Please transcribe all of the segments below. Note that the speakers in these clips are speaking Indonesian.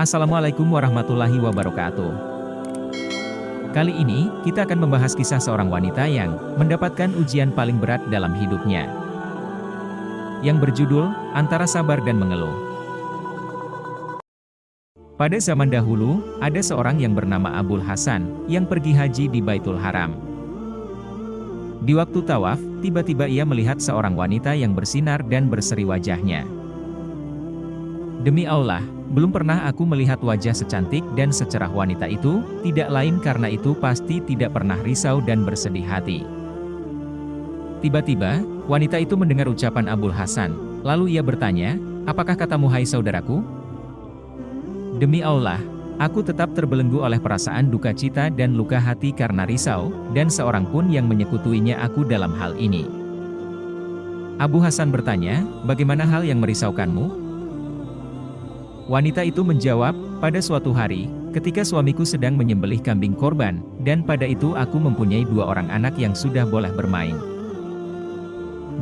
Assalamualaikum warahmatullahi wabarakatuh. Kali ini, kita akan membahas kisah seorang wanita yang mendapatkan ujian paling berat dalam hidupnya. Yang berjudul, Antara Sabar dan Mengeluh. Pada zaman dahulu, ada seorang yang bernama Abul Hasan, yang pergi haji di Baitul Haram. Di waktu tawaf, tiba-tiba ia melihat seorang wanita yang bersinar dan berseri wajahnya. Demi Allah, belum pernah aku melihat wajah secantik dan secerah wanita itu, tidak lain karena itu pasti tidak pernah risau dan bersedih hati. Tiba-tiba, wanita itu mendengar ucapan Abul Hasan, lalu ia bertanya, apakah katamu hai saudaraku? Demi Allah, aku tetap terbelenggu oleh perasaan duka cita dan luka hati karena risau, dan seorang pun yang menyekutuinya aku dalam hal ini. Abu Hasan bertanya, bagaimana hal yang merisaukanmu? Wanita itu menjawab, pada suatu hari, ketika suamiku sedang menyembelih kambing korban, dan pada itu aku mempunyai dua orang anak yang sudah boleh bermain.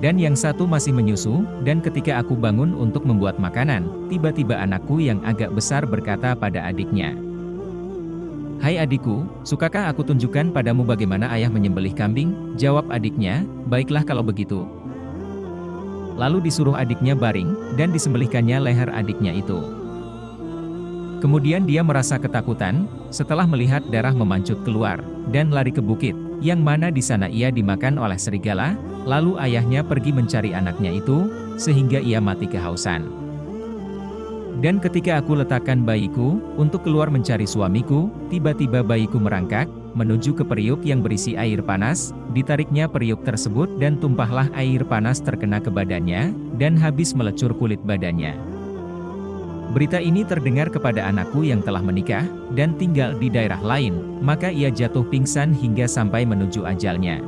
Dan yang satu masih menyusu, dan ketika aku bangun untuk membuat makanan, tiba-tiba anakku yang agak besar berkata pada adiknya, Hai adikku, sukakah aku tunjukkan padamu bagaimana ayah menyembelih kambing? Jawab adiknya, baiklah kalau begitu. Lalu disuruh adiknya baring, dan disembelihkannya leher adiknya itu. Kemudian dia merasa ketakutan, setelah melihat darah memancut keluar, dan lari ke bukit, yang mana di sana ia dimakan oleh serigala, lalu ayahnya pergi mencari anaknya itu, sehingga ia mati kehausan. Dan ketika aku letakkan bayiku, untuk keluar mencari suamiku, tiba-tiba bayiku merangkak, menuju ke periuk yang berisi air panas, ditariknya periuk tersebut dan tumpahlah air panas terkena ke badannya, dan habis melecur kulit badannya. Berita ini terdengar kepada anakku yang telah menikah, dan tinggal di daerah lain, maka ia jatuh pingsan hingga sampai menuju ajalnya.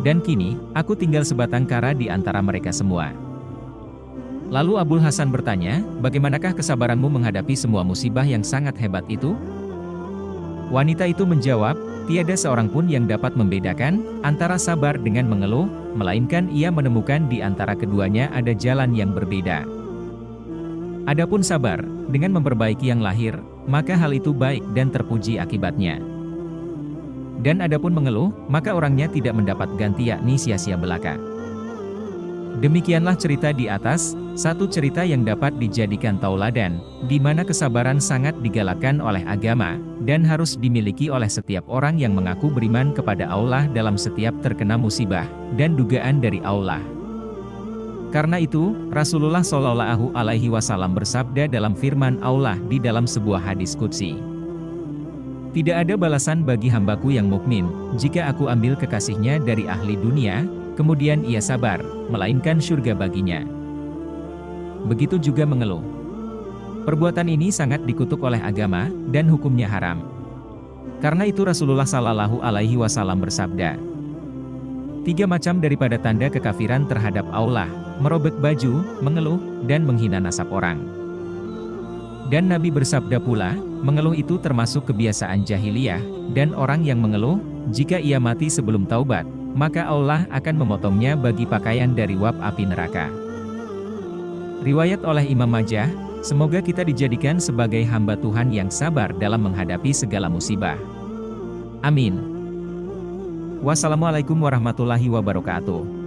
Dan kini, aku tinggal sebatang kara di antara mereka semua. Lalu Abul Hasan bertanya, bagaimanakah kesabaranmu menghadapi semua musibah yang sangat hebat itu? Wanita itu menjawab, tiada seorang pun yang dapat membedakan antara sabar dengan mengeluh, melainkan ia menemukan di antara keduanya ada jalan yang berbeda. Adapun sabar, dengan memperbaiki yang lahir, maka hal itu baik dan terpuji akibatnya. Dan adapun mengeluh, maka orangnya tidak mendapat ganti yakni sia-sia belaka. Demikianlah cerita di atas, satu cerita yang dapat dijadikan tauladan, di mana kesabaran sangat digalakkan oleh agama, dan harus dimiliki oleh setiap orang yang mengaku beriman kepada Allah dalam setiap terkena musibah, dan dugaan dari Allah. Karena itu, Rasulullah Shallallahu Alaihi Wasallam bersabda dalam firman Allah di dalam sebuah hadis kudsi. Tidak ada balasan bagi hambaku yang mukmin, jika aku ambil kekasihnya dari ahli dunia, kemudian ia sabar, melainkan surga baginya. Begitu juga mengeluh. Perbuatan ini sangat dikutuk oleh agama, dan hukumnya haram. Karena itu Rasulullah Shallallahu Alaihi Wasallam bersabda, Tiga macam daripada tanda kekafiran terhadap Allah, merobek baju, mengeluh, dan menghina nasab orang. Dan Nabi bersabda pula, mengeluh itu termasuk kebiasaan jahiliyah, dan orang yang mengeluh, jika ia mati sebelum taubat, maka Allah akan memotongnya bagi pakaian dari wab api neraka. Riwayat oleh Imam Majah, semoga kita dijadikan sebagai hamba Tuhan yang sabar dalam menghadapi segala musibah. Amin. Wassalamualaikum warahmatullahi wabarakatuh.